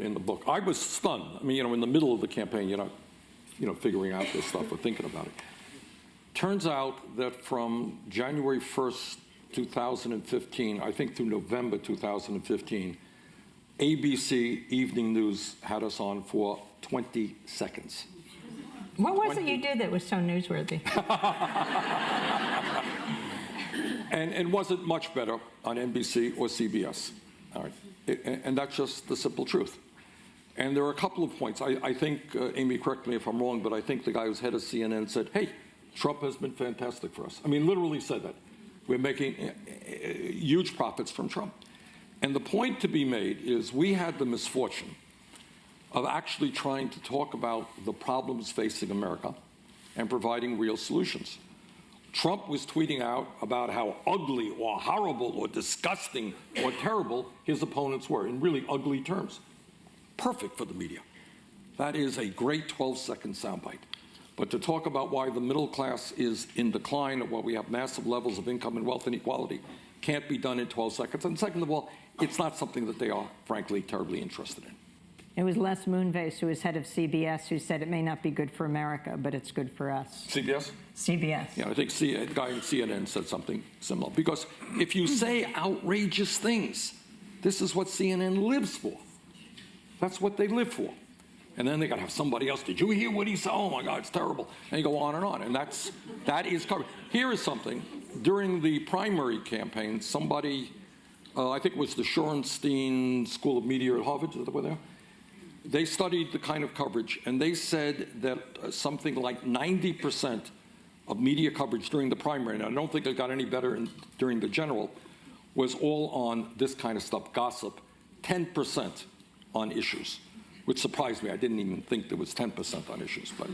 in the book. I was stunned. I mean, you know, in the middle of the campaign, you're not, you know, figuring out this stuff or thinking about it. Turns out that from January 1st, 2015, I think through November 2015, ABC Evening News had us on for 20 seconds. What was it you did that was so newsworthy? And it wasn't much better on NBC or CBS. All right. And, that's just the simple truth. And there are a couple of points. I, I think, uh, Amy, correct me if I'm wrong, but I think the guy who's head of CNN said, hey, Trump has been fantastic for us. I mean, literally said that. We're making uh, uh, huge profits from Trump. And the point to be made is we had the misfortune of actually trying to talk about the problems facing America and providing real solutions. Trump was tweeting out about how ugly or horrible or disgusting or terrible his opponents were in really ugly terms. Perfect for the media. That is a great 12 second soundbite. But to talk about why the middle class is in decline or why we have massive levels of income and wealth inequality can't be done in 12 seconds. And second of all, it's not something that they are, frankly, terribly interested in. It was Les Moonves, who was head of CBS, who said it may not be good for America, but it's good for us. CBS? CBS. Yeah, I think C- a guy in CNN said something similar. Because if you say outrageous things, this is what CNN lives for. That's what they live for. And then they got to have somebody else. Did you hear what he said? Oh my God, it's terrible. And you go on and on. And that's that is covered. Here is something. During the primary campaign, somebody, uh, I think it was the Shorenstein School of Media at Harvard, that where they are? They studied the kind of coverage, and they said that uh, something like 90% of media coverage during the primary, and I don't think it got any better in, during the general, was all on this kind of stuff, gossip, 10% on issues, which surprised me. I didn't even think there was 10% on issues, but